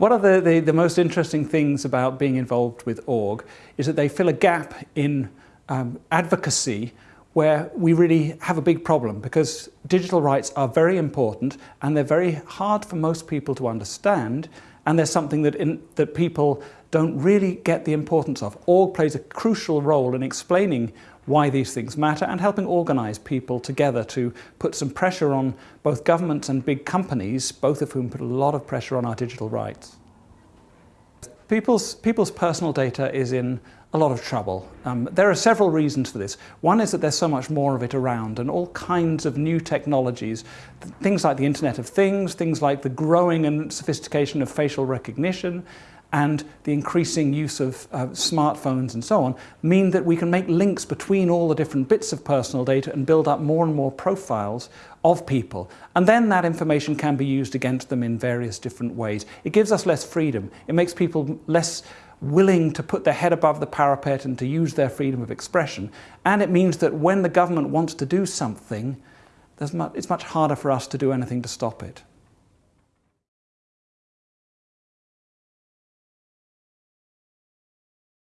One of the, the, the, most interesting things about being involved with org is that they fill a gap in um, advocacy where we really have a big problem because digital rights are very important and they're very hard for most people to understand and they're something that, in, that people don't really get the importance of. Org plays a crucial role in explaining why these things matter and helping organise people together to put some pressure on both governments and big companies, both of whom put a lot of pressure on our digital rights. People's, people's personal data is in a lot of trouble. Um, there are several reasons for this. One is that there's so much more of it around and all kinds of new technologies, things like the Internet of Things, things like the growing and sophistication of facial recognition, and the increasing use of uh, smartphones and so on mean that we can make links between all the different bits of personal data and build up more and more profiles of people. And then that information can be used against them in various different ways. It gives us less freedom. It makes people less willing to put their head above the parapet and to use their freedom of expression. And it means that when the government wants to do something, much, it's much harder for us to do anything to stop it.